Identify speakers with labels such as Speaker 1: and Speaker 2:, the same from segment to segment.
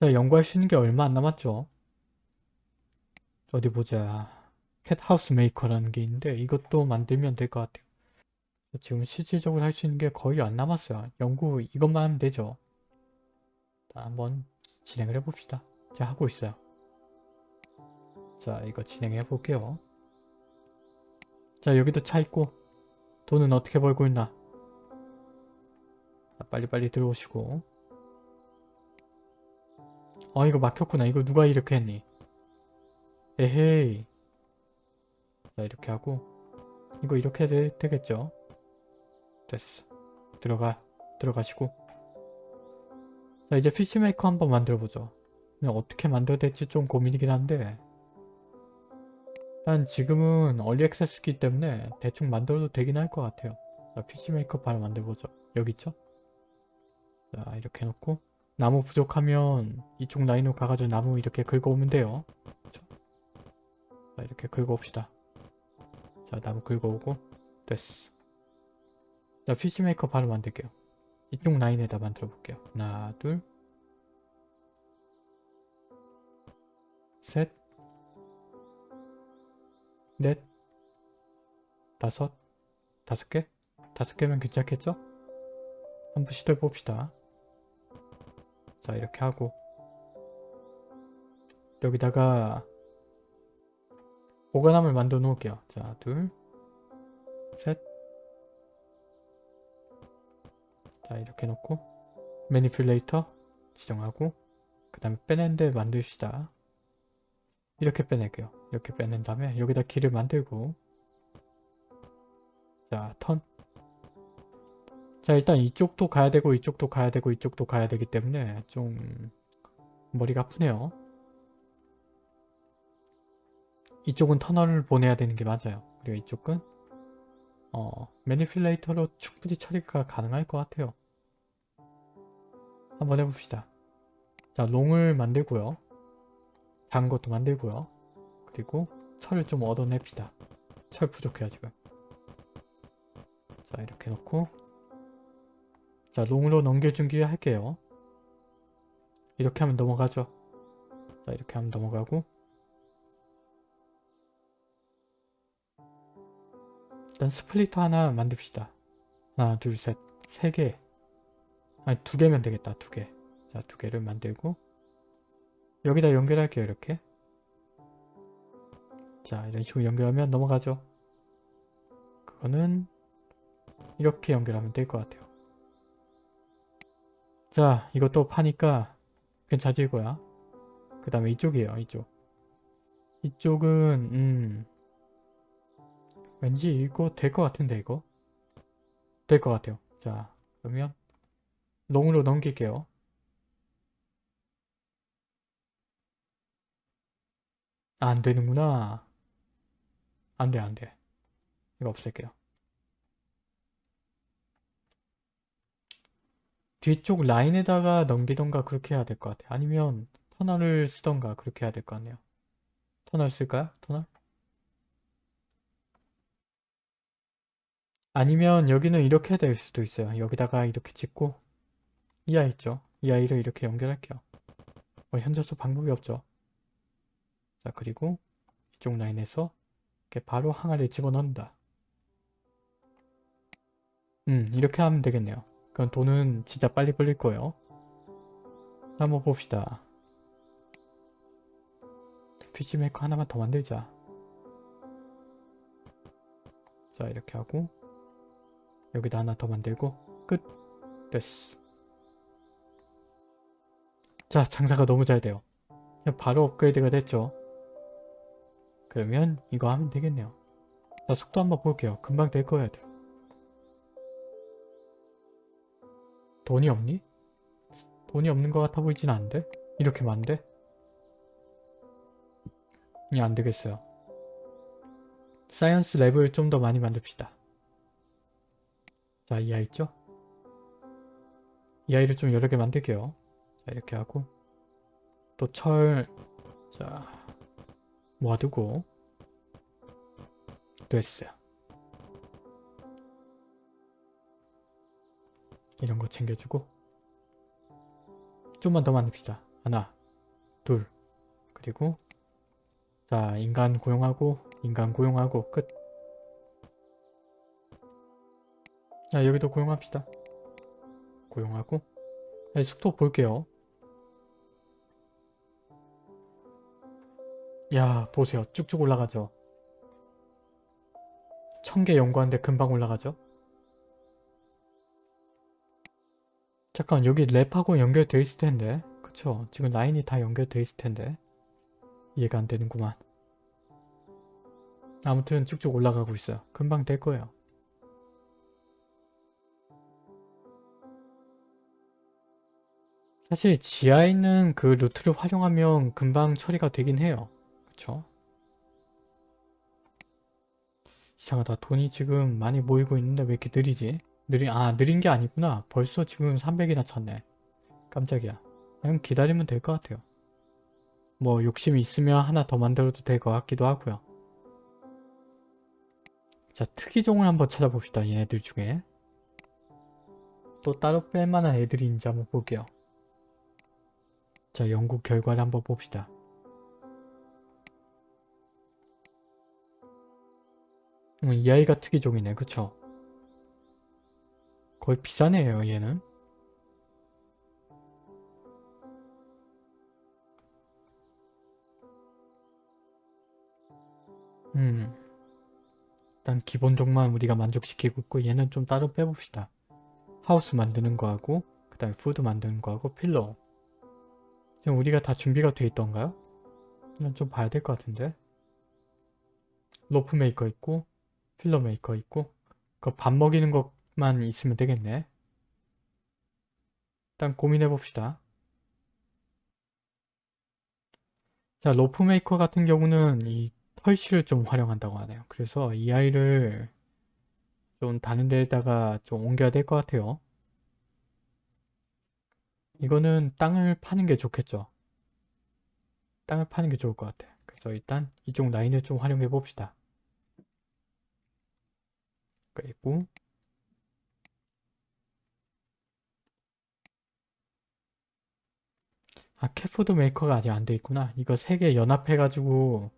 Speaker 1: 자, 연구할 수 있는 게 얼마 안 남았죠? 어디 보자. cat house maker라는 게 있는데 이것도 만들면 될 것 같아요. 지금 실질적으로 할 수 있는 게 거의 안 남았어요. 연구 이것만 하면 되죠. 자, 한번 진행을 해봅시다. 제가 하고 있어요. 자, 이거 진행해 볼게요. 자, 여기도 차 있고 돈은 어떻게 벌고 있나? 자, 빨리빨리 들어오시고 어, 이거 막혔구나. 이거 누가 이렇게 했니? 에헤이. 자, 이렇게 하고 이거 이렇게 되, 되겠죠? 됐어. 들어가. 들어가시고 자, 이제 피시메이커 한번 만들어보죠. 그냥 어떻게 만들어야 될지 좀 고민이긴 한데 일단 지금은 얼리 액세스기 때문에 대충 만들어도 되긴 할 것 같아요. 자, fish maker 바로 만들어보죠. 여기 있죠? 자, 이렇게 해놓고 나무 부족하면 이쪽 라인으로 가가지고 나무 이렇게 긁어오면 돼요. 자, 이렇게 긁어옵시다. 자, 나무 긁어오고 됐어. 자, fish maker 바로 만들게요. 이쪽 라인에다 만들어 볼게요. 하나, 둘, 셋, 넷, 다섯, 다섯 개? 다섯 개면 괜찮겠죠? 한번 시도해 봅시다. 자, 이렇게 하고. 여기다가 보관함을 만들어 놓을게요. 자, 둘, 셋, 자 이렇게 놓고 매니플레이터 지정하고 그 다음에 빼낸 데 만듭시다. 이렇게 빼낼게요. 이렇게 빼낸 다음에 여기다 길을 만들고. 자 턴 자 일단 이쪽도 가야 되고 이쪽도 가야 되고 이쪽도 가야 되기 때문에 좀 머리가 아프네요 이쪽은 터널을 보내야 되는 게 맞아요 그리고 이쪽은 어, 매니플레이터로 충분히 처리가 가능할 것 같아요. 한번 해봅시다. 자, long을 만들고요. 작은 것도 만들고요. 그리고 철을 좀 얻어냅시다. 철 부족해요, 지금. 자, 이렇게 놓고 자, long으로 넘겨주기 할게요. 이렇게 하면 넘어가죠. 자, 이렇게 하면 넘어가고 일단 splitter 하나 만듭시다. 하나, 둘, 셋, 세 개. 아니, 두 개면 되겠다. 두 개. 자, 두 개를 만들고 여기다 연결할게요. 이렇게. 자, 이런 식으로 연결하면 넘어가죠. 그거는 이렇게 연결하면 될 것 같아요. 자, 이것도 파니까 괜찮을 거야. 그 다음에 이쪽이에요. 이쪽. 이쪽은 음 왠지 이거 될 것 같은데 이거 될 것 같아요 자 그러면 롱으로 넘길게요 아, 안 되는구나 안돼 안돼 이거 없앨게요 뒤쪽 라인에다가 넘기던가 그렇게 해야 될 것 같아요 아니면 터널을 쓰던가 그렇게 해야 될 것 같네요 터널 쓸까요? 터널? 아니면 여기는 이렇게 될 수도 있어요. 여기다가 이렇게 짓고 이 아이 있죠? 이 아이를 이렇게 연결할게요. 뭐 현재서 방법이 없죠. 자 그리고 이쪽 라인에서 이렇게 바로 항아리에 집어넣는다. 음 이렇게 하면 되겠네요. 그럼 돈은 진짜 빨리 벌릴 거예요. 한번 봅시다. 피지메이커 하나만 더 만들자. 자 이렇게 하고 여기다 하나 더 만들고 끝. 됐어. 자 장사가 너무 잘 돼요. 바로 업그레이드가 됐죠. 그러면 이거 하면 되겠네요. 자 속도 한번 볼게요. 금방 될돼 돈이 없니? 돈이 없는 것 같아 보이진 않은데? 이렇게 많은데? 이 안되겠어요 science lab을 좀 더 많이 만듭시다 자, 이 아이 있죠? 이 아이를 좀 여러 개 만들게요. 자, 이렇게 하고 또 철, 자, 모아두고 됐어요. 이런 거 챙겨주고 좀만 더 만듭시다. 하나 둘 그리고 자 인간 고용하고 인간 고용하고 끝 자, 여기도 고용합시다. 고용하고 네, 속도 볼게요. 야 보세요. 쭉쭉 올라가죠. 천 개 연구하는데 금방 올라가죠. 잠깐 여기 랩하고 연결돼 있을 텐데 그쵸? 지금 라인이 다 연결돼 있을 텐데 이해가 안 되는구만. 아무튼 쭉쭉 올라가고 있어요. 금방 될 거예요. 사실 지하에 있는 그 루트를 활용하면 금방 처리가 되긴 해요. 그쵸? 이상하다. 돈이 지금 많이 모이고 있는데 왜 이렇게 느리지? 느리, 아, 느린 게 아니구나. 벌써 지금 300이나 찼네. 깜짝이야. 그냥 기다리면 될 것 같아요. 뭐 욕심이 있으면 하나 더 만들어도 될 것 같기도 하고요. 자, 특이종을 한번 찾아봅시다. 얘네들 중에. 또 따로 뺄 만한 애들이 있는지 한번 볼게요. 자, 연구 결과를 한번 봅시다. 음, 이 아이가 특이종이네. 그쵸? 거의 애예요, 얘는. 음. 일단 기본종만 우리가 만족시키고 있고 얘는 좀 따로 빼봅시다. 하우스 만드는 거하고 그 다음에 food 만드는 거하고 pillow 지금 우리가 다 준비가 돼 있던가요? 이건 좀 봐야 될 것 같은데 rope maker 있고 pillow maker 있고 그 밥 먹이는 것 만 있으면 되겠네 일단 고민해 봅시다 자 rope maker 같은 경우는 이 털실을 좀 활용한다고 하네요 그래서 이 아이를 좀 다른 데에다가 좀 옮겨야 될 것 같아요 이거는 땅을 파는 게 좋겠죠. 땅을 파는 게 좋을 것 같아. 그래서 일단 이쪽 라인을 좀 활용해 봅시다. 그리고 아 cat food maker가 아직 안 돼 있구나. 이거 세 개 연합해가지고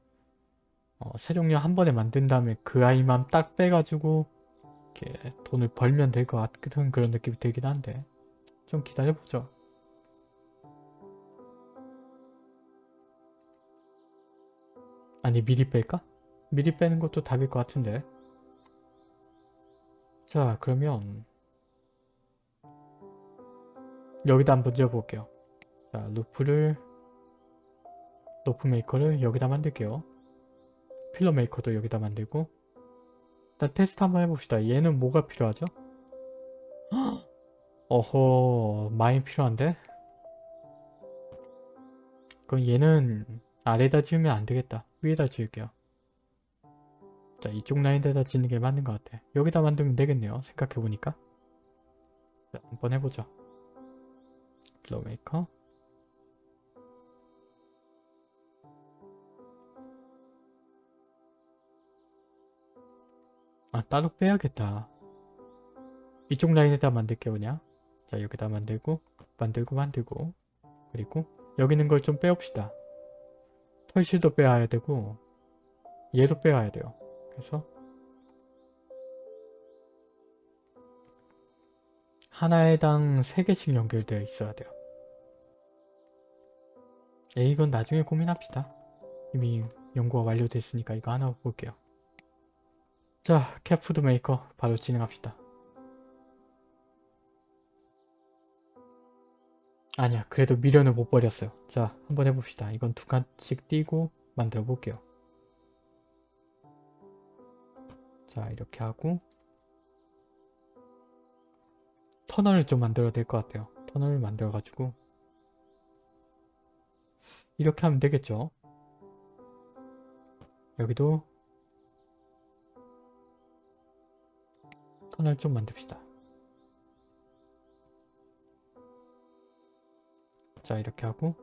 Speaker 1: 어, 세 종류 한 번에 만든 다음에 그 아이만 딱 빼가지고 이렇게 돈을 벌면 될 것 같은 그런 느낌이 들긴 한데 좀 기다려보죠. 아니 미리 뺄까? 미리 빼는 것도 답일 것 같은데 자 그러면 여기다 한번 지어볼게요 자 루프를 rope maker를 여기다 만들게요 pillow maker도 여기다 만들고 일단 테스트 한번 해봅시다 얘는 뭐가 필요하죠? 어허 많이 필요한데? 그럼 얘는 아래다 지으면 안 되겠다 위에다 지을게요. 자 이쪽 라인에다 짓는 게 맞는 것 같아. 여기다 만들면 되겠네요. 생각해보니까. 자 한번 해보죠. pillow maker 아 따로 빼야겠다. 이쪽 라인에다 만들게요 그냥. 자 여기다 만들고 만들고 만들고 그리고 여기 있는 걸 좀 빼옵시다. 털실도 빼야 되고 얘도 빼야 돼요. 그래서 하나에당 3개씩 연결되어 있어야 돼요. 에 이건 나중에 고민합시다. 이미 연구가 완료됐으니까 이거 하나 볼게요. 자, cat food maker 바로 진행합시다. 아니야 그래도 미련을 못 버렸어요. 자 한번 해봅시다. 이건 두 칸씩 띄고 만들어 볼게요. 자 이렇게 하고 터널을 좀 만들어야 될 것 같아요. 터널을 만들어 가지고 이렇게 하면 되겠죠? 여기도 터널 좀 만듭시다. 자 이렇게 하고.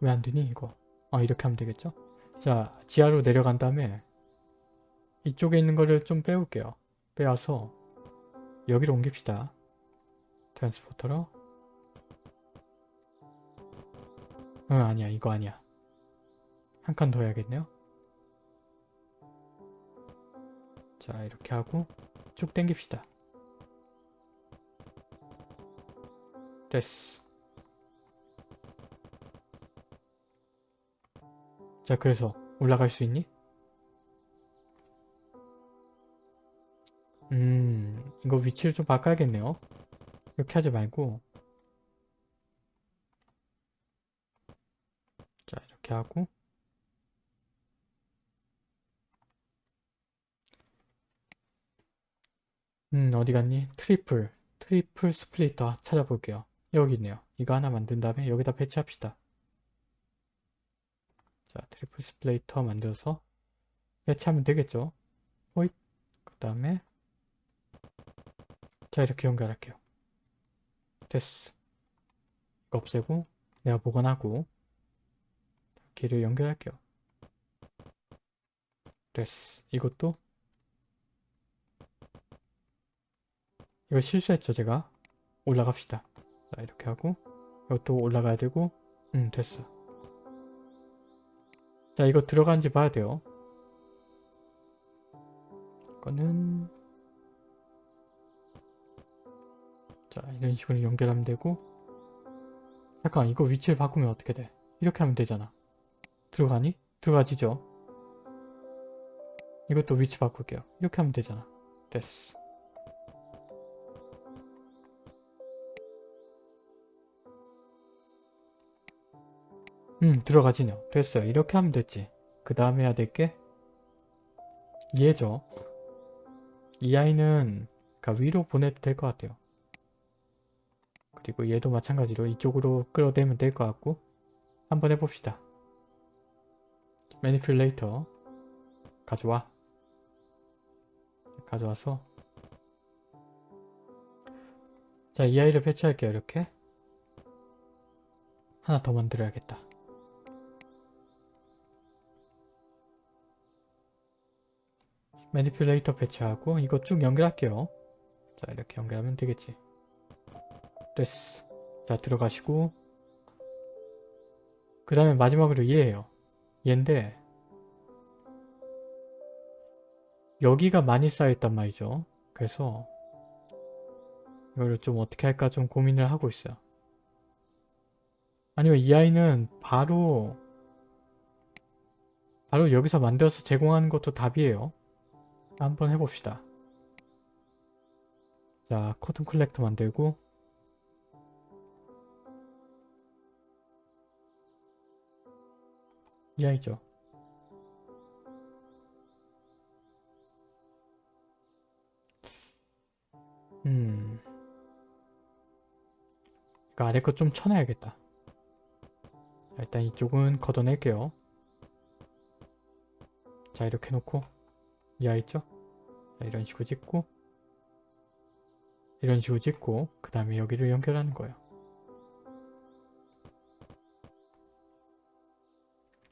Speaker 1: 왜 안되니 이거? 아 이렇게 하면 되겠죠? 자 지하로 내려간 다음에 이쪽에 있는 거를 좀 빼올게요. 빼와서 여기로 옮깁시다. 트랜스포터로. 응 아니야. 이거 아니야. 한 칸 더 해야겠네요 자 이렇게 하고 쭉 당깁시다. 됐어. 자 그래서 올라갈 수 있니? 음 이거 위치를 좀 바꿔야겠네요. 이렇게 하지 말고. 자 이렇게 하고 음 어디 갔니? triple triple splitter 찾아볼게요. 여기 있네요. 이거 하나 만든 다음에 여기다 배치합시다. 자 triple splitter 만들어서 배치하면 되겠죠? 호잇. 그 다음에 자 이렇게 연결할게요. 됐어. 이거 없애고 내가 보관하고 길을 연결할게요. 됐어. 이것도 이거 실수했죠 제가? 올라갑시다. 자 이렇게 하고 이것도 올라가야 되고 음 됐어. 자 이거 들어간지 봐야 돼요. 이거는. 자 이런 식으로 연결하면 되고. 잠깐 이거 위치를 바꾸면 어떻게 돼? 이렇게 하면 되잖아. 들어가니? 들어가지죠? 이것도 위치 바꿀게요. 이렇게 하면 되잖아. 됐어 음 들어가지네요. 됐어요. 이렇게 하면 됐지. 그 다음에 해야 될 게? 얘죠? 이 아이는 그러니까 위로 보내도 될 것 같아요. 그리고 얘도 마찬가지로 이쪽으로 끌어대면 될 것 같고 한번 해봅시다. 매니플레이터 가져와. 가져와서. 자 이 아이를 배치할게요 이렇게. 하나 더 만들어야겠다 매니플레이터 배치하고 이거 쭉 연결할게요. 자 이렇게 연결하면 되겠지. 됐어. 자 들어가시고. 그 다음에 마지막으로 얘예요. 얘인데 여기가 많이 쌓여있단 말이죠. 그래서 이거를 좀 어떻게 할까 좀 고민을 하고 있어요. 아니면 이 아이는 바로 바로 여기서 만들어서 제공하는 것도 답이에요 한번 해봅시다. 자, 코튼 콜렉터 만들고 이 아이죠. 음... 그 아래 거 좀 쳐놔야겠다. 자, 일단 이쪽은 걷어낼게요. 자, 이렇게 놓고 이하 있죠? 자, 이런 식으로 찍고 이런 식으로 찍고 그 다음에 여기를 연결하는 거예요.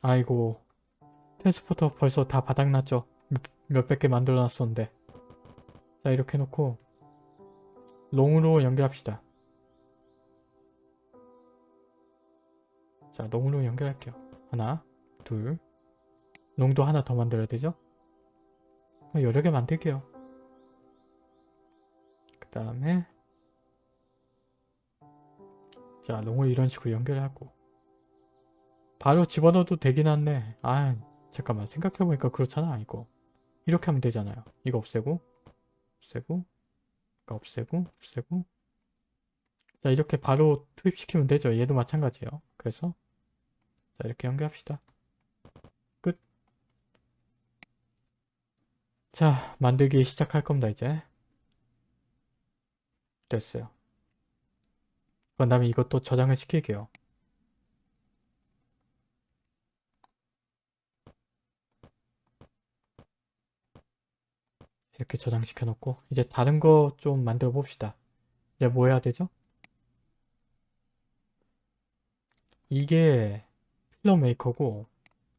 Speaker 1: 아이고 트랜스포터 벌써 다 바닥났죠? 몇, 몇백 개 만들어 놨었는데 자 이렇게 놓고 롱으로 연결합시다. 자 롱으로 연결할게요. 하나 둘 롱도 하나 더 만들어야 되죠? 여러 개 만들게요. 그 다음에 자 롱을 이런 식으로 연결하고 바로 집어넣어도 되긴 한데 아 잠깐만 생각해보니까 그렇잖아 이거 이렇게 하면 되잖아요. 이거 없애고 없애고 없애고 없애고 자 이렇게 바로 투입시키면 되죠. 얘도 마찬가지예요. 그래서 자 이렇게 연결합시다. 자 만들기 시작할 겁니다 이제. 됐어요. 그 다음에 이것도 저장을 시킬게요. 이렇게 저장시켜 놓고 이제 다른 거 좀 만들어 봅시다. 이제 뭐 해야 되죠? 이게 pillar maker고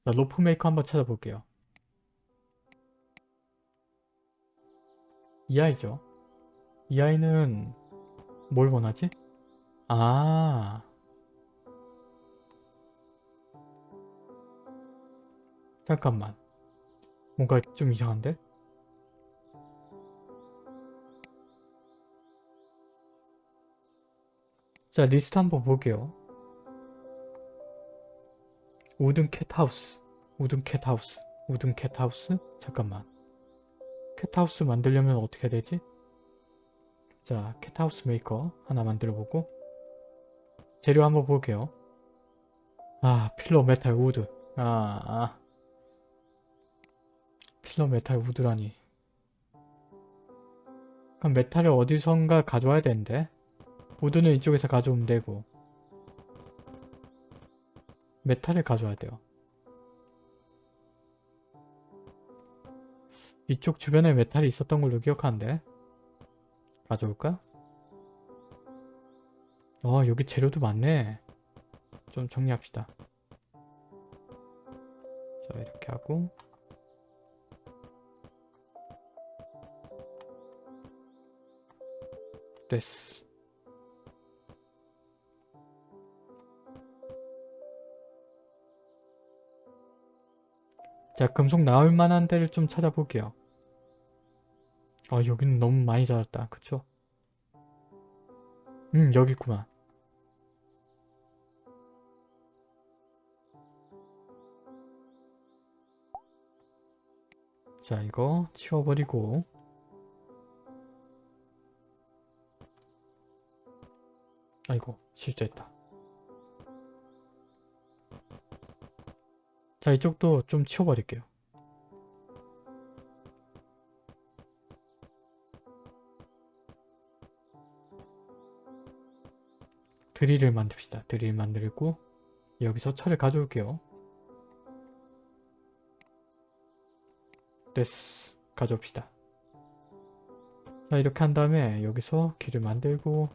Speaker 1: rope maker 한번 찾아볼게요 이 아이죠. 이 아이는 뭘 원하지? 아. 잠깐만. 뭔가 좀 이상한데? 자 리스트 한번 볼게요. wooden cat house. wooden cat house. wooden cat house? 잠깐만 cat house 만들려면 어떻게 해야 되지? 자 cat house maker 하나 만들어 보고 재료 한번 볼게요. 아 pillar metal wood. 아, 아. pillar metal wood라니. 그럼 metal을 어디선가 가져와야 되는데? wood는 이쪽에서 가져오면 되고. metal을 가져와야 돼요 이쪽 주변에 metal이 있었던 걸로 기억하는데. 가져올까? 어 여기 재료도 많네. 좀 정리합시다. 자 이렇게 하고. 됐어. 자 금속 나올 만한 데를 좀 찾아볼게요 아 여기는 너무 많이 자랐다. 그쵸? 음 여기 있구만. 자 이거 치워버리고. 아이고 실수했다. 자 이쪽도 좀 치워버릴게요 드릴을 만듭시다. 드릴 만들고 여기서 철을 가져올게요. 됐어 가져옵시다. 자 이렇게 한 다음에 여기서 길을 만들고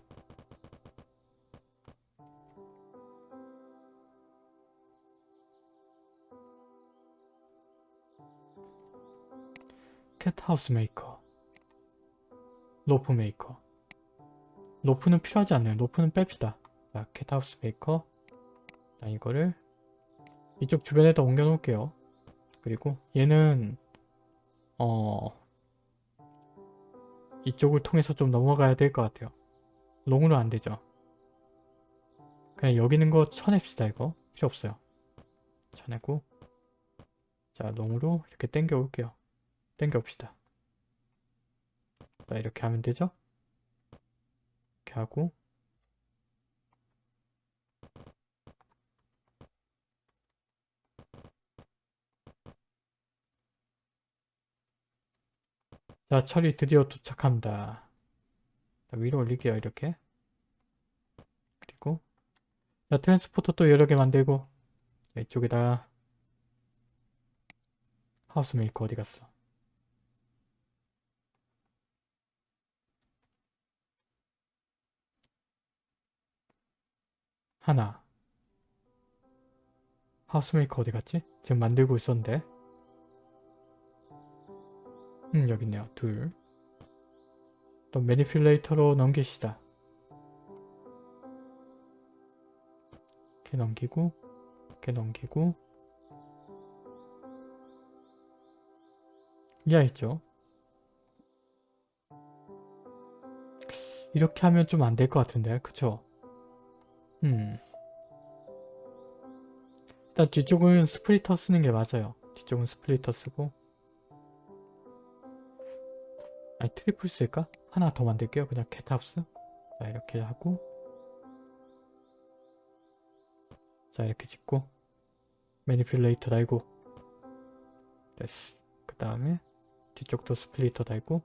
Speaker 1: cat house maker rope maker. 로프는 필요하지 않네요. 로프는 뺍시다 자 cat house maker? 자 이거를 이쪽 주변에다 옮겨 놓을게요. 그리고 얘는 어 이쪽을 통해서 좀 넘어가야 될 것 같아요. long으로 안 되죠? 그냥 여기 있는 거 쳐냅시다 이거. 필요 없어요. 쳐내고 자 long으로 이렇게 당겨 올게요. 당겨 봅시다. 자 이렇게 하면 되죠? 이렇게 하고 자 철이 드디어 도착합니다. 자, 위로 올릴게요 이렇게. 그리고 자 트랜스포터 또 여러 개 만들고. 자, 이쪽에다. house maker 어디 갔어? 하나. house maker 어디 갔지? 지금 만들고 있었는데 음 여기 있네요. 둘 또 manipulator로 넘깁시다. 이렇게 넘기고 이렇게 넘기고. 이해했죠? 이렇게 하면 좀 안 될 것 같은데 그쵸? 음. 일단 뒤쪽은 splitter 쓰는 게 맞아요. 뒤쪽은 splitter 쓰고 아니 triple 쓸까? 하나 더 만들게요. 그냥 cat house. 자 이렇게 하고 자 이렇게 짓고 manipulator 달고 됐어. 그 다음에 뒤쪽도 splitter 달고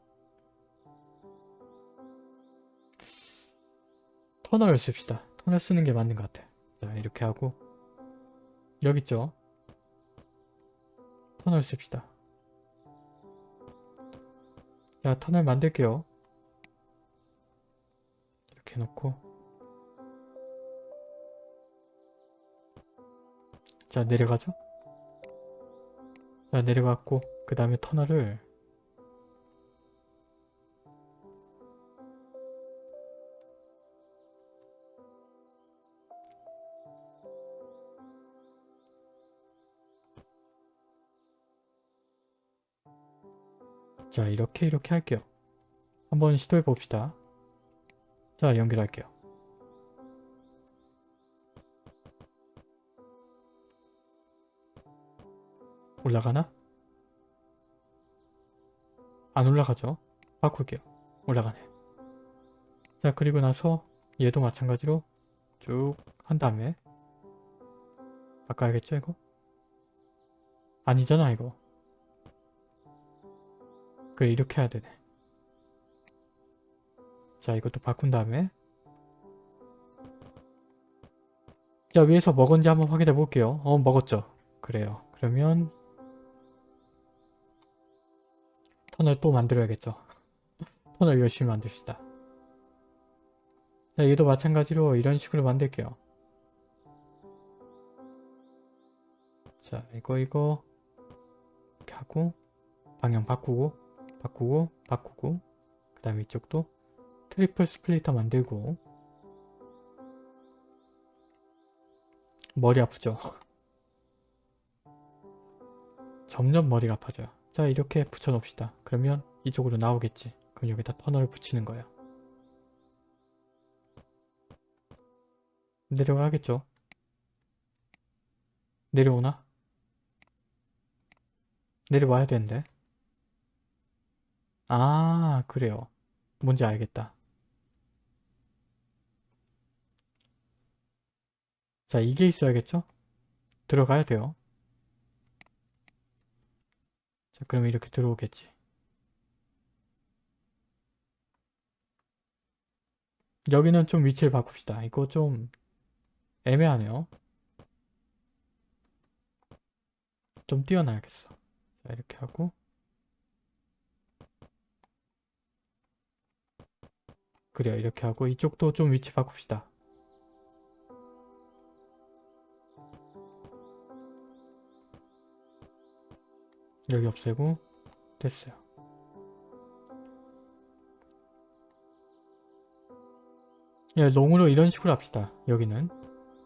Speaker 1: 터널을 씁시다. 터널 쓰는 게 맞는 것 같아. 자 이렇게 하고 여기 있죠? 터널 씁시다. 자 터널 만들게요. 이렇게 해놓고. 자 내려가죠? 자 내려갔고 그 다음에 터널을 자 이렇게 이렇게 할게요. 한번 시도해 봅시다. 자 연결할게요. 올라가나? 안 올라가죠? 바꿀게요. 올라가네. 자 그리고 나서 얘도 마찬가지로 쭉 한 다음에 바꿔야겠죠 이거? 아니잖아 이거. 그래 이렇게 해야 되네. 자 이것도 바꾼 다음에 자 위에서 먹은지 한번 확인해 볼게요. 어 먹었죠? 그래요. 그러면 터널 또 만들어야겠죠. 터널 열심히 만듭시다. 자, 얘도 마찬가지로 이런 식으로 만들게요. 자, 이거 이거 이렇게 하고 방향 바꾸고 바꾸고 바꾸고 그 다음에 이쪽도 triple splitter 만들고 머리 아프죠? 점점 머리가 아파져요. 자 이렇게 붙여 놓읍시다. 그러면 이쪽으로 나오겠지. 그럼 여기다 터널을 붙이는 거예요. 내려가겠죠? 내려오나? 내려와야 되는데. 아 그래요. 뭔지 알겠다. 자 이게 있어야겠죠? 들어가야 돼요. 자 그럼 이렇게 들어오겠지. 여기는 좀 위치를 바꿉시다. 이거 좀 애매하네요. 좀 띄워놔야겠어. 자 이렇게 하고 그래요 이렇게 하고 이쪽도 좀 위치 바꿉시다. 여기 없애고 됐어요. 예, 롱으로 이런 식으로 합시다. 여기는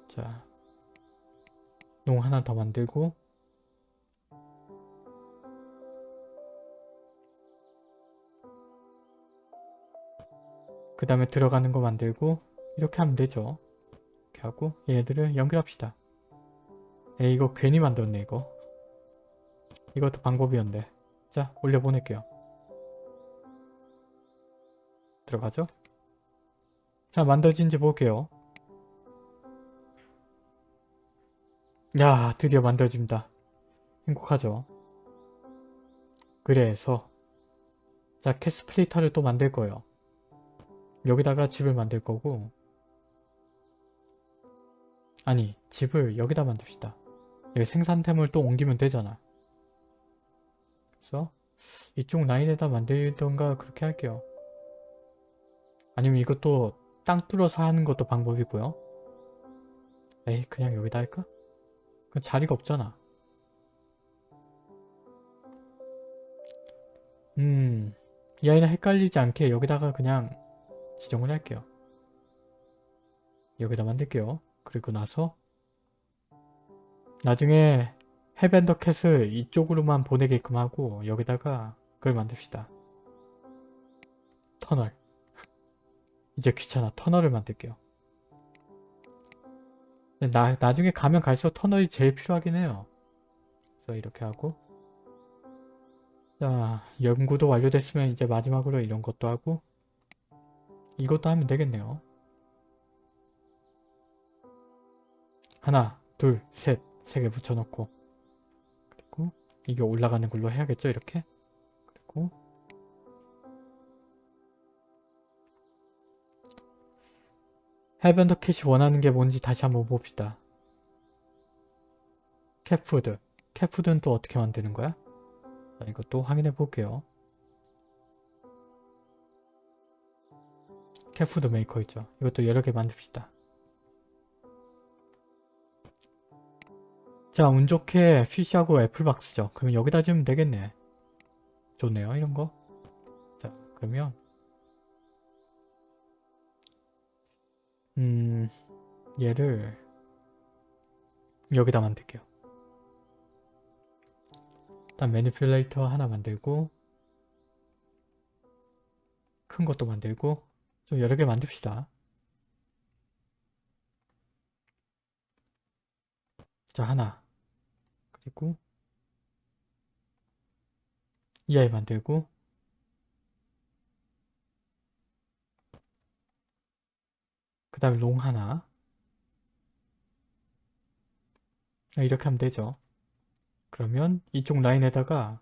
Speaker 1: 자, 롱 하나 더 만들고 그 다음에 들어가는 거 만들고 이렇게 하면 되죠. 이렇게 하고 얘들을 연결합시다. 에 이거 괜히 만들었네 이거. 이것도 방법이었는데 자 올려보낼게요. 들어가죠? 자 만들어진지 볼게요. 야 드디어 만들어집니다. 행복하죠? 그래서 자 캐스플리터를 또 만들 거예요 여기다가 집을 만들 거고 아니 집을 여기다 만듭시다 여기 생산템을 또 옮기면 되잖아 그래서 이쪽 라인에다 만들던가 그렇게 할게요. 아니면 이것도 땅 뚫어서 하는 것도 방법이고요. 에이 그냥 여기다 할까? 그 자리가 없잖아. 음... 이 아이는 헷갈리지 않게 여기다가 그냥 지정을 할게요. 여기다 만들게요. 그리고 나서 나중에 헤벤더 캣을 이쪽으로만 보내게끔 하고 여기다가 그걸 만듭시다. 터널. 이제 귀찮아. 터널을 만들게요. 나, 나중에 가면 갈수록 터널이 제일 필요하긴 해요. 그래서 이렇게 하고 자 연구도 완료됐으면 이제 마지막으로 이런 것도 하고 이것도 하면 되겠네요. 하나, 둘, 셋, 세 개 붙여놓고. 이게 올라가는 걸로 해야겠죠 이렇게? 그리고 해변더 cat이 원하는 게 뭔지 다시 한번 봅시다. cat food. cat food는 또 어떻게 만드는 거야? 자, 이것도 확인해 볼게요 cat food maker 있죠 이것도 여러 개 만듭시다 자, 운 좋게 fish하고 apple box죠. 그러면 여기다 지으면 되겠네. 좋네요, 이런 거. 자, 그러면 음, 얘를 여기다 만들게요. 일단 manipulator 하나 만들고 큰 것도 만들고 좀 여러 개 만듭시다. 자 하나 그리고 이 아이 만들고 그 다음에 롱 하나 아, 이렇게 하면 되죠. 그러면 이쪽 라인에다가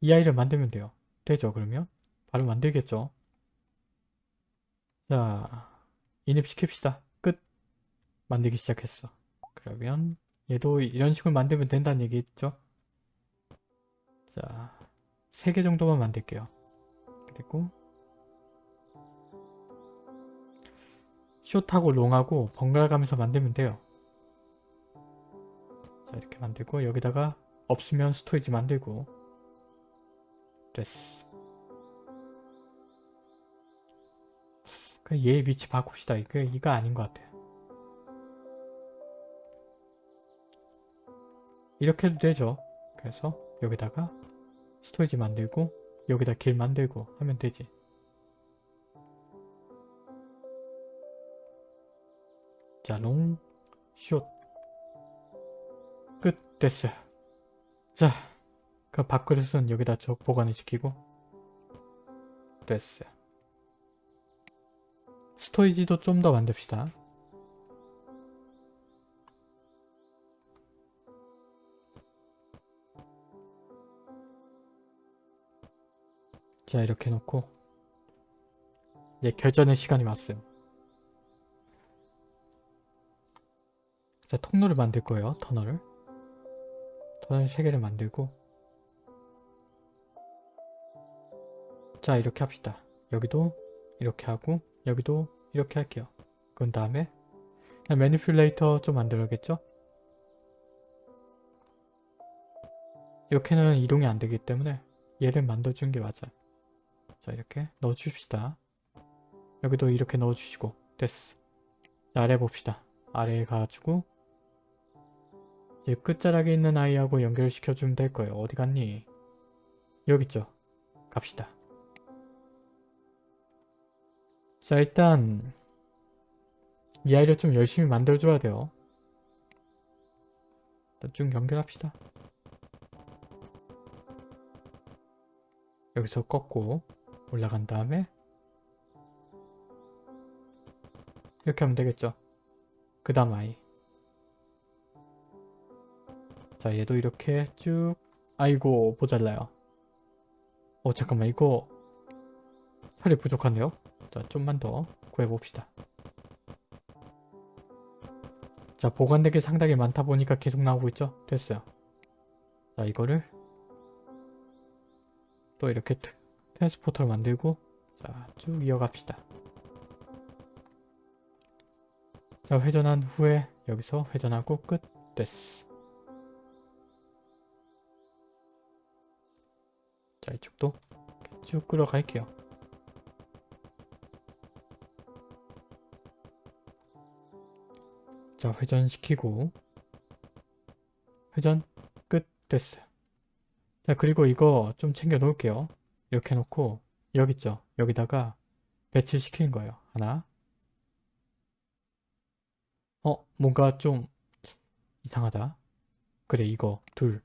Speaker 1: 이 아이를 만들면 돼요. 되죠 그러면? 바로 만들겠죠. 자 인입시킵시다. 끝. 만들기 시작했어. 그러면 얘도 이런 식으로 만들면 된다는 얘기겠죠? 자, 3개 정도만 만들게요. 그리고 숏하고 롱하고 번갈아 가면서 만들면 돼요. 자, 이렇게 만들고 여기다가 없으면 storage 만들고 됐어. 얘의 위치 바꿉시다. 이거, 이거 아닌 것 같아요. 이렇게 해도 되죠. 그래서 여기다가 storage 만들고 여기다 길 만들고 하면 되지. 자, long, short. 끝, 됐어요. 자, 그 밥그릇은 여기다 저 보관을 시키고 됐어요. storage도 좀 더 만듭시다. 자 이렇게 놓고 이제 결전의 시간이 왔어요. 자 통로를 만들 거예요. 터널을. 터널 3개를 만들고 자 이렇게 합시다. 여기도 이렇게 하고 여기도 이렇게 할게요. 그런 다음에 매니플레이터 좀 만들어야겠죠? 이렇게는 이동이 안 되기 때문에 얘를 만들어주는 게 맞아요. 자 이렇게 넣어줍시다. 여기도 이렇게 넣어주시고 됐어. 자, 아래 봅시다. 아래에 가가지고 이제 끝자락에 있는 아이하고 연결을 시켜주면 될 거예요. 어디 갔니? 여기 있죠? 갑시다. 자 일단 이 아이를 좀 열심히 만들어줘야 돼요. 쭉 연결합시다. 여기서 꺾고 올라간 다음에 이렇게 하면 되겠죠. 그 다음 아이 자 얘도 이렇게 쭉 아이고 모자라요. 어 잠깐만 이거 살이 부족한데요? 자 좀만 더 구해봅시다. 자 보관되기 상당히 많다 보니까 계속 나오고 있죠? 됐어요. 자 이거를 또 이렇게 트랜스포터를 만들고 자 쭉 이어갑시다. 자 회전한 후에 여기서 회전하고 끝 됐어. 자 이쪽도 쭉 끌어갈게요. 자 회전시키고 회전 끝 됐어요. 자 그리고 이거 좀 챙겨 놓을게요. 이렇게 놓고 여기 있죠? 여기다가 배치를 시키는 거예요. 하나 어? 뭔가 좀 이상하다. 그래 이거 둘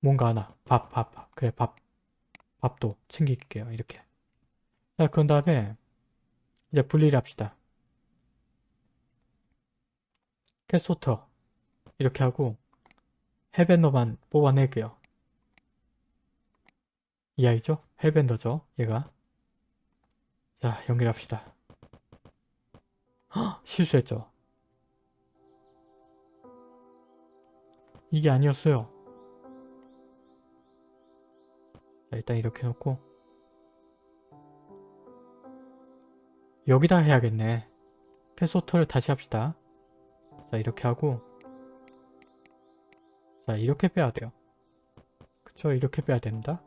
Speaker 1: 뭔가 하나 밥 밥 밥 그래 밥 밥도 챙길게요 이렇게 자 그런 다음에 이제 분리를 합시다 캐소터. 이렇게 하고 헤밴더만 뽑아낼게요. 이 아이죠? 헤밴더죠? 얘가? 자 연결합시다. 헉, 실수했죠? 이게 아니었어요. 자, 일단 이렇게 놓고 여기다 해야겠네. 캐소터를 다시 합시다 자 이렇게 하고. 자 이렇게 빼야 돼요. 그쵸? 이렇게 빼야 됩니다?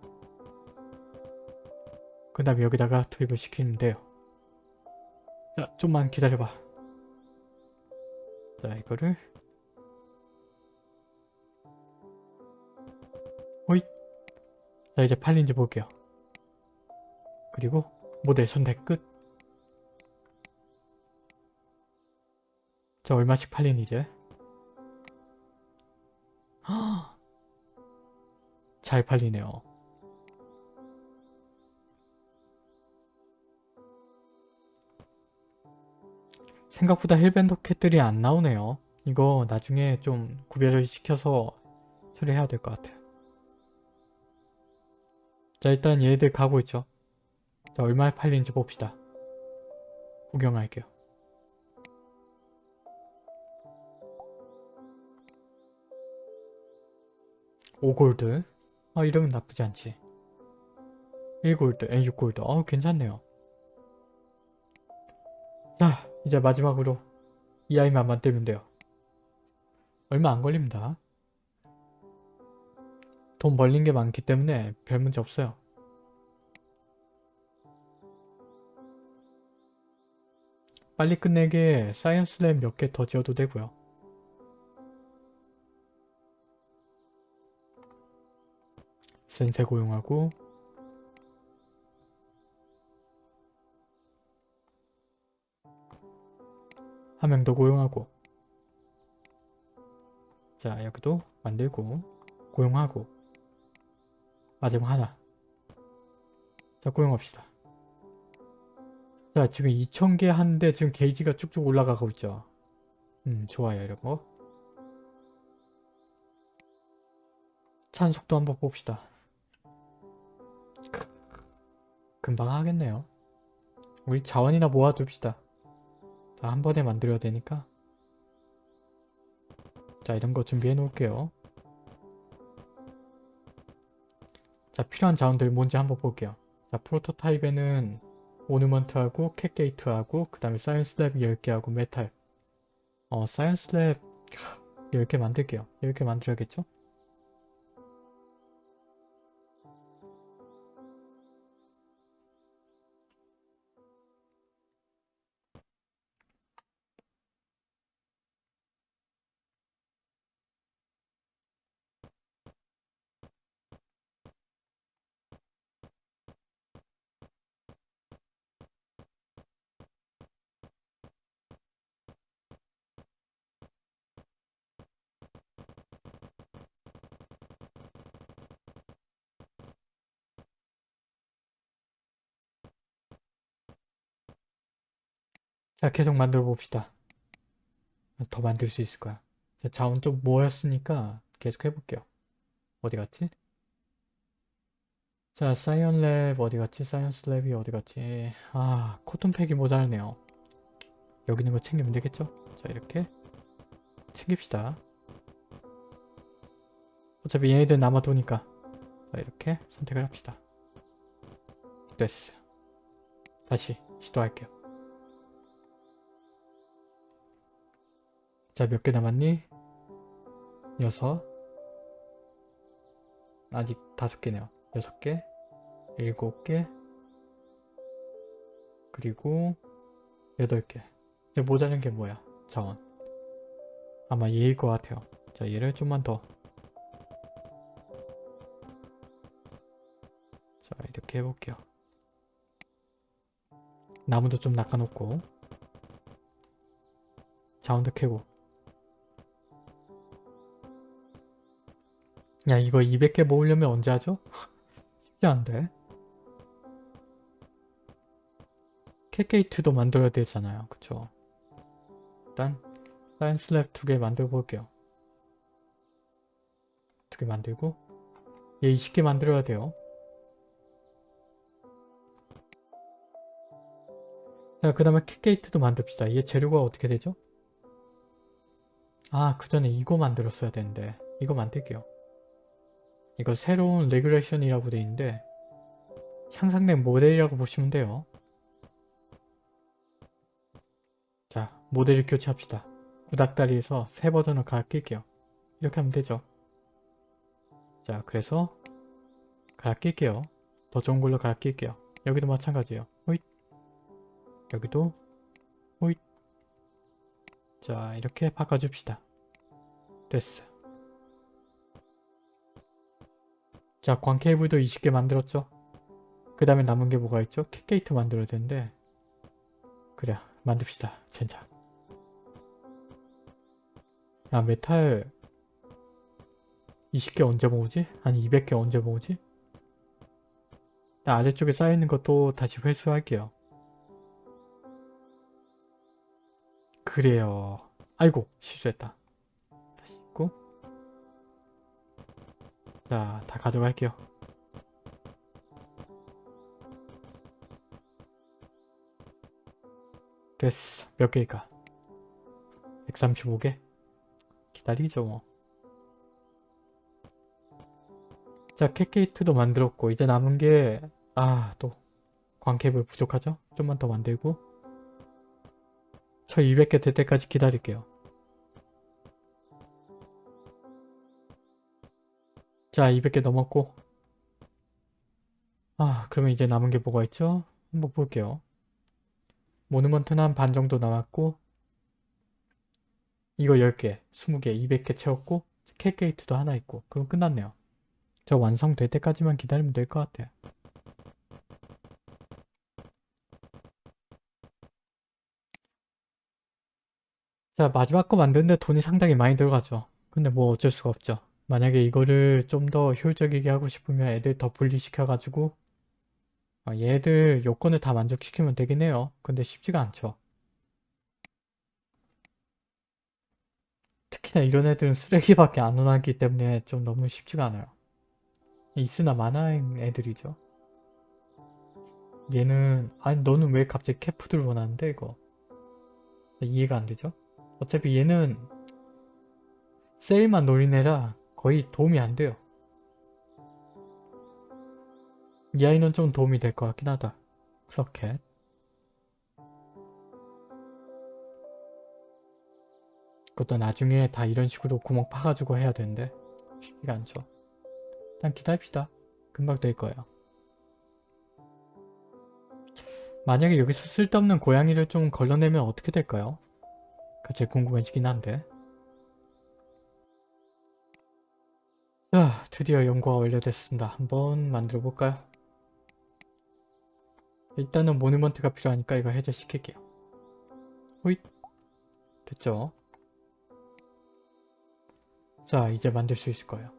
Speaker 1: 그 다음에 여기다가 투입을 시키면 돼요. 자 좀만 기다려봐. 자 이거를. 호잇! 자자 이제 팔린지 볼게요. 그리고 모델 선택 끝. 자 얼마씩 팔린 이제? 잘 팔리네요. 생각보다 힐밴더 캣들이 안 나오네요. 이거 나중에 좀 구별을 시켜서 처리해야 될 것 같아요. 자 일단 얘들 가고 있죠. 자 얼마에 팔리는지 봅시다. 구경할게요. 오골드 아 이러면 나쁘지 않지. 1골드, 에 6골드. 어 괜찮네요. 자 이제 마지막으로 이 아이만 만들면 돼요. 얼마 안 걸립니다. 돈 벌린 게 많기 때문에 별 문제 없어요. 빨리 끝내게 science lab 몇 개 더 지어도 되고요. 센세 고용하고 한 명 더 고용하고 자 여기도 만들고 고용하고 마지막 하나. 자 고용합시다. 자 지금 2000개 하는데 지금 게이지가 쭉쭉 올라가고 있죠? 음 좋아요 이런거. 찬 속도 한번 봅시다 금방 하겠네요. 우리 자원이나 모아둡시다. 다 한 번에 만들어야 되니까. 자 이런 거 준비해 놓을게요. 자 필요한 자원들 뭔지 한번 볼게요. 자 프로토타입에는 ornament하고 cat gate하고 그 다음에 science lab 10개하고 메탈. 어 science lab 10개 만들게요. 10개 만들어야겠죠? 자 계속 만들어 봅시다. 더 만들 수 있을 거야. 자, 자원 좀 모였으니까 계속 해볼게요. 어디 갔지? 자 science lab 어디 갔지? science lab이 어디 갔지? 아 cotton pack이 모자르네요. 여기 있는 거 챙기면 되겠죠? 자 이렇게 챙깁시다. 어차피 얘네들 남아도니까. 자 이렇게 선택을 합시다. 됐어. 다시 시도할게요 자, 몇 개 남았니? 여섯. 아직 다섯 개네요. 여섯 개, 일곱 개, 그리고 여덟 개. 이제 모자란 게 뭐야? 자원. 아마 얘일 것 같아요. 자, 얘를 좀만 더. 자, 이렇게 해볼게요. 나무도 좀 낚아놓고 자원도 캐고 야 이거 200개 모으려면 언제 하죠? 쉽지 않은데 cat gate도 만들어야 되잖아요. 그쵸? 일단 science lab 두 개 만들어 볼게요. 두 개 만들고 얘 20개 만들어야 돼요. 자 그 다음에 cat gate도 만듭시다. 얘 재료가 어떻게 되죠? 아 그 전에 이거 만들었어야 되는데 이거 만들게요 이거 새로운 regulation이라고 되어 있는데 향상된 모델이라고 보시면 돼요. 자, 모델을 교체합시다. 구닥다리에서 새 버전을 갈아 낄게요. 이렇게 하면 되죠. 자, 그래서 갈아 낄게요. 더 좋은 걸로 갈아 낄게요. 여기도 마찬가지예요. 호잇. 여기도 호잇. 자, 이렇게 바꿔줍시다. 됐어. 자, 광 케이블도 20개 만들었죠? 그 다음에 남은 게 뭐가 있죠? cat gate 만들어야 되는데 그래, 만듭시다. 젠장. 야, 메탈 20개 언제 모으지? 아니 200개 언제 모으지? 나 아래쪽에 쌓여있는 것도 다시 회수할게요. 그래요. 아이고 실수했다. 자, 다 가져갈게요. 됐어. 몇 개일까? 135개? 기다리죠 뭐. 자, 캣게이트도 만들었고 이제 남은 게 아, 또 광캡을 부족하죠? 좀만 더 만들고 저 200개 될 때까지 기다릴게요. 자, 200개 넘었고 아, 그러면 이제 남은 게 뭐가 있죠? 한번 볼게요. 모누먼트는 한 반 정도 남았고 이거 10개, 20개, 200개 채웠고 캣게이트도 하나 있고 그럼 끝났네요. 저 완성될 때까지만 기다리면 될 것 같아요. 자 마지막 거 만드는데 돈이 상당히 많이 들어가죠. 근데 뭐 어쩔 수가 없죠. 만약에 이거를 좀 더 효율적이게 하고 싶으면 애들 더 분리시켜가지고 어, 얘들 요건을 다 만족시키면 되긴 해요. 근데 쉽지가 않죠. 특히나 이런 애들은 쓰레기밖에 안 원하기 때문에 좀 너무 쉽지가 않아요. 있으나 마나인 애들이죠. 얘는 아니 너는 왜 갑자기 캐푸드를 원하는데 이거 이해가 안 되죠? 어차피 얘는 세일만 노린 애라 거의 도움이 안 돼요. 이 아이는 좀 도움이 될 것 같긴 하다. 그렇게 그것도 나중에 다 이런 식으로 구멍 파가지고 해야 되는데 쉽지가 않죠. 일단 기다립시다. 금방 될 거예요. 만약에 여기서 쓸데없는 고양이를 좀 걸러내면 어떻게 될까요? 갑자기 궁금해지긴 한데 자 드디어 연구가 완료됐습니다. 한번 만들어 볼까요? 일단은 모니먼트가 필요하니까 이거 해제시킬게요. 호잇 됐죠? 자 이제 만들 수 있을 거예요.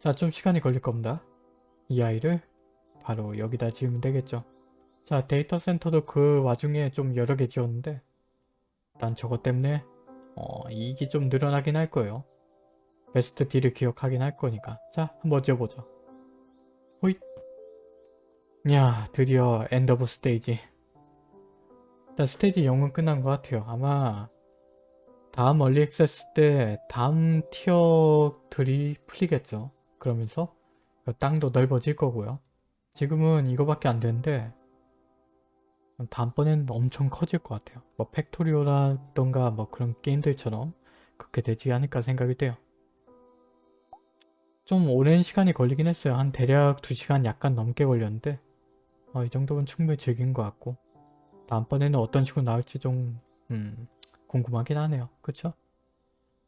Speaker 1: 자 좀 시간이 걸릴 겁니다. 이 아이를 바로 여기다 지으면 되겠죠. 자 데이터 센터도 그 와중에 좀 여러 개 지었는데 일단 저것 때문에 어, 이익이 좀 늘어나긴 할 거예요. best deal을 기억하긴 할 거니까 자 한번 지어보죠. 호잇 야 드디어 end of stage 일단 stage 0은 끝난 것 같아요. 아마 다음 얼리 액세스 때 다음 티어들이 풀리겠죠. 그러면서 그 땅도 넓어질 거고요. 지금은 이거밖에 안 되는데 다음번에는 엄청 커질 것 같아요. 뭐 팩토리오라던가 뭐 그런 게임들처럼 그렇게 되지 않을까 생각이 돼요. 좀 오랜 시간이 걸리긴 했어요. 한 대략 2시간 약간 넘게 걸렸는데 어, 이 정도면 충분히 즐긴 것 같고 다음번에는 어떤 식으로 나올지 좀 음, 궁금하긴 하네요. 그쵸?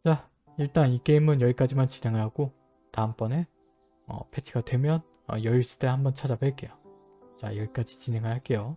Speaker 1: 자 일단 이 게임은 여기까지만 진행을 하고 다음번에 어, 패치가 되면 어, 여유 있을 때 한번 찾아뵐게요. 자 여기까지 진행을 할게요.